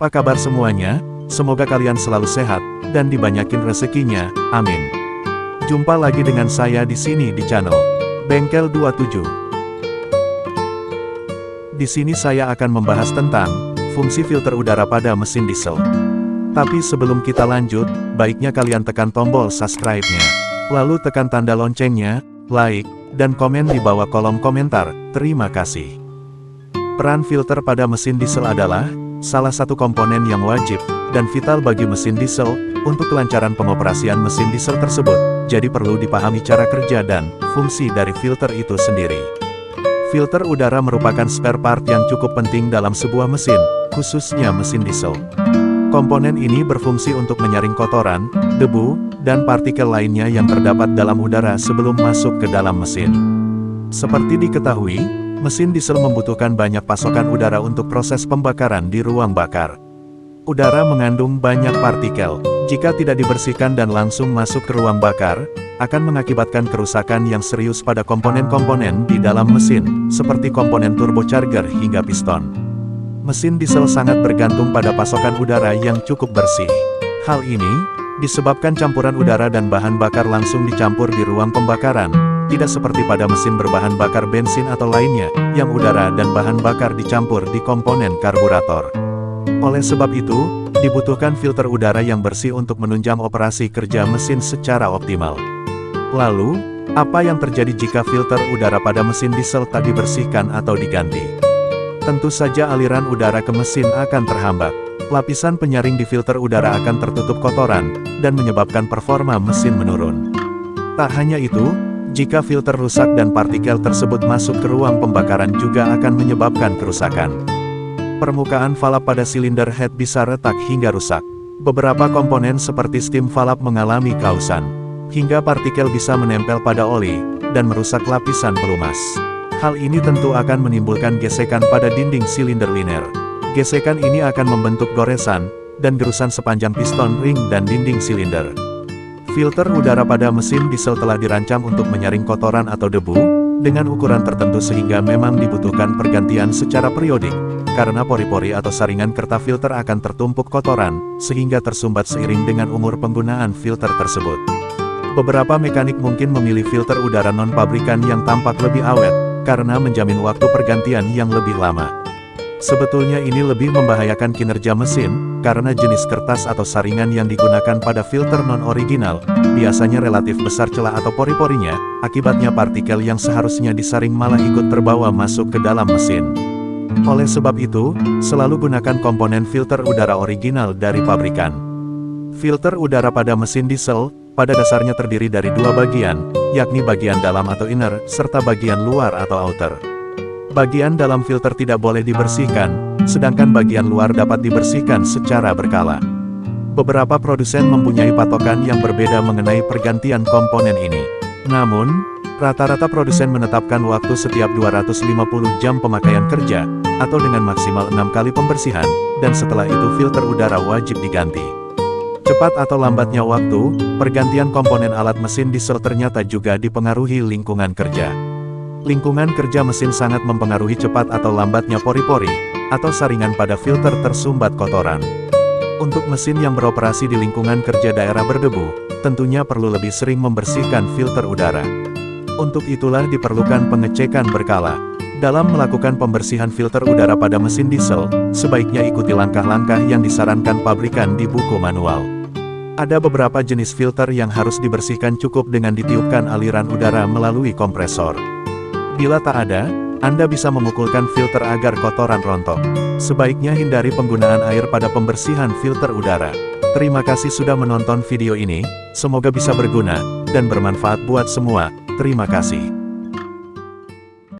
Apa kabar semuanya? Semoga kalian selalu sehat, dan dibanyakin rezekinya, amin. Jumpa lagi dengan saya di sini di channel Bengkel 27. Di sini saya akan membahas tentang fungsi filter udara pada mesin diesel. Tapi sebelum kita lanjut, baiknya kalian tekan tombol subscribe-nya. Lalu tekan tanda loncengnya, like, dan komen di bawah kolom komentar. Terima kasih. Peran filter pada mesin diesel adalah salah satu komponen yang wajib dan vital bagi mesin diesel untuk kelancaran pengoperasian mesin diesel tersebut. Jadi perlu dipahami cara kerja dan fungsi dari filter itu sendiri. Filter udara merupakan spare part yang cukup penting dalam sebuah mesin, khususnya mesin diesel. Komponen ini berfungsi untuk menyaring kotoran, debu, dan partikel lainnya yang terdapat dalam udara sebelum masuk ke dalam mesin. Seperti diketahui, mesin diesel membutuhkan banyak pasokan udara untuk proses pembakaran di ruang bakar. Udara mengandung banyak partikel, jika tidak dibersihkan dan langsung masuk ke ruang bakar, akan mengakibatkan kerusakan yang serius pada komponen-komponen di dalam mesin, seperti komponen turbocharger hingga piston. Mesin diesel sangat bergantung pada pasokan udara yang cukup bersih. Hal ini, disebabkan campuran udara dan bahan bakar langsung dicampur di ruang pembakaran, tidak seperti pada mesin berbahan bakar bensin atau lainnya, yang udara dan bahan bakar dicampur di komponen karburator. Oleh sebab itu, dibutuhkan filter udara yang bersih untuk menunjang operasi kerja mesin secara optimal. Lalu, apa yang terjadi jika filter udara pada mesin diesel tak dibersihkan atau diganti? Tentu saja aliran udara ke mesin akan terhambat. Lapisan penyaring di filter udara akan tertutup kotoran, dan menyebabkan performa mesin menurun. Tak hanya itu, jika filter rusak dan partikel tersebut masuk ke ruang pembakaran juga akan menyebabkan kerusakan. Permukaan valve pada silinder head bisa retak hingga rusak. Beberapa komponen seperti steam valve mengalami kausan, hingga partikel bisa menempel pada oli, dan merusak lapisan pelumas. Hal ini tentu akan menimbulkan gesekan pada dinding silinder liner. Gesekan ini akan membentuk goresan, dan gerusan sepanjang piston ring dan dinding silinder. Filter udara pada mesin diesel telah dirancang untuk menyaring kotoran atau debu, dengan ukuran tertentu sehingga memang dibutuhkan pergantian secara periodik, karena pori-pori atau saringan kerta filter akan tertumpuk kotoran, sehingga tersumbat seiring dengan umur penggunaan filter tersebut. Beberapa mekanik mungkin memilih filter udara non-pabrikan yang tampak lebih awet, karena menjamin waktu pergantian yang lebih lama. Sebetulnya ini lebih membahayakan kinerja mesin, karena jenis kertas atau saringan yang digunakan pada filter non-original, biasanya relatif besar celah atau pori-porinya, akibatnya partikel yang seharusnya disaring malah ikut terbawa masuk ke dalam mesin. Oleh sebab itu, selalu gunakan komponen filter udara original dari pabrikan. Filter udara pada mesin diesel, pada dasarnya terdiri dari dua bagian, yakni bagian dalam atau inner, serta bagian luar atau outer. Bagian dalam filter tidak boleh dibersihkan, sedangkan bagian luar dapat dibersihkan secara berkala. Beberapa produsen mempunyai patokan yang berbeda mengenai pergantian komponen ini. Namun, rata-rata produsen menetapkan waktu setiap 250 jam pemakaian kerja, atau dengan maksimal 6 kali pembersihan, dan setelah itu filter udara wajib diganti. Cepat atau lambatnya waktu, pergantian komponen alat mesin diesel ternyata juga dipengaruhi lingkungan kerja. Lingkungan kerja mesin sangat mempengaruhi cepat atau lambatnya pori-pori, atau saringan pada filter tersumbat kotoran. Untuk mesin yang beroperasi di lingkungan kerja daerah berdebu, tentunya perlu lebih sering membersihkan filter udara. Untuk itulah diperlukan pengecekan berkala. Dalam melakukan pembersihan filter udara pada mesin diesel, sebaiknya ikuti langkah-langkah yang disarankan pabrikan di buku manual. Ada beberapa jenis filter yang harus dibersihkan cukup dengan ditiupkan aliran udara melalui kompresor. Bila tak ada, Anda bisa memukulkan filter agar kotoran rontok. Sebaiknya hindari penggunaan air pada pembersihan filter udara. Terima kasih sudah menonton video ini, semoga bisa berguna, dan bermanfaat buat semua. Terima kasih.